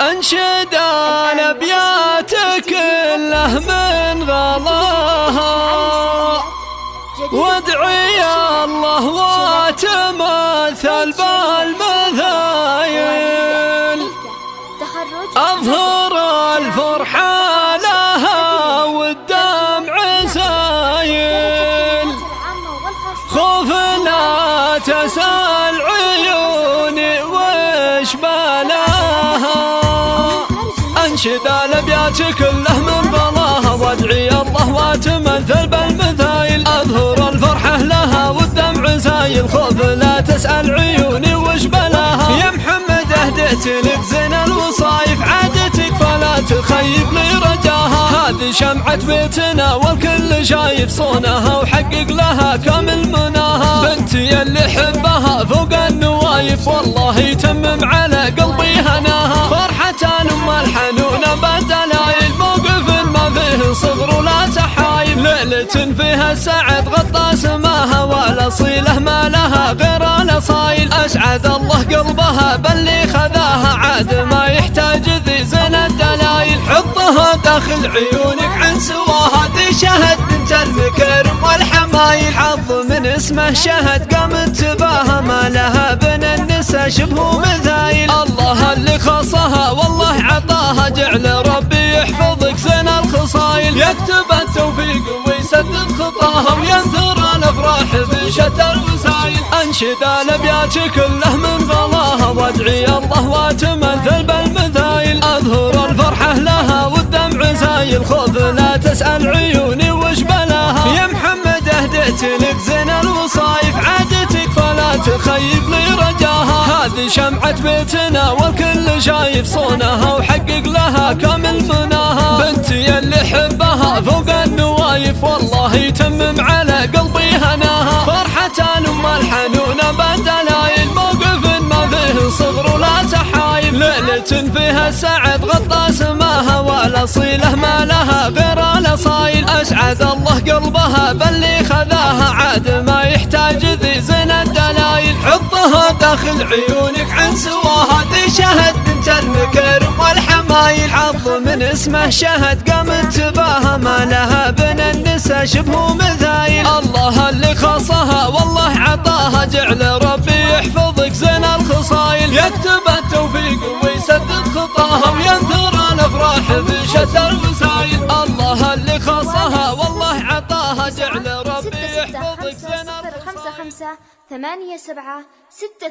أنشد الأبيات كله من غلاها. وادعي الله واتمثل بالمثايل أظهر الفرحة لها والدمع سايل خوف لا تسأل عيوني وش بلاها انشد الابيات كله من بلاها وادعي الله واتمثل بالمثايل أظهر الفرحه لها والدمع زايل. خوف لا تسأل عيوني وش بلاها. يا محمد اهديت لك زين الوصايف. عادتك فلا تخيب لي رجاها. هذه شمعة بيتنا والكل شايف صونها. وحقق لها كامل مناها. بنتي اللي حبها فوق النوايف. والله يتمم على قلبي السعد غطى سماها والأصيلة ما لها غير الأصايل أسعد الله قلبها باللي خذاها. عاد ما يحتاج ذي زين الدلايل حطها داخل عيونك عن سواها ذي شهد. بنت المكرم والحمايل حظ من اسمه شهد. قامت تباها ما لها بن النساء شبه مثايل الله اللي خصها والله عطاها. جعل ربي الخصايل يكتب التوفيق ويسدد خطاها وينثر الأفراح بشتى الوسايل انشد الابيات كله من غلاها وادعي الله واتمثل بالمثايل. أظهر الفرحة لها والدمع زايل خوف لا تسأل عيوني وش بلاها. يا محمد اهديت لك زين الوصايف عادتك فلا تخيب لي رجاها هذه شمعة بيتنا والكل شايف صونها وحقق لها كامل النوايف والله يتمم على قلبي هناها فرحة الأم الحنونة بدلايل موقف ما فيه صغر ولا تحايل. ليلة فيها السعد غطى سماها والأصيلة ما لها غير الأصايل. أسعد الله قلبها باللي خذاها عاد ما يحتاج ذي زين الدلايل حطها داخل عيونك عن سواها ذي شهد بنت المكرم والحمايل. حظ من اسمه شهد قامت تباها شبه مثايل. الله اللي خصها والله عطاها. جعل ربي يحفظك زين الخصايل. يكتب التوفيق ويسدد خطاها وينثر الأفراح في شتى الوسايل. الله اللي خصها والله عطاها. جعل ربي يحفظك زين الخصايل خمسة خمسة ثمانية سبعة ستة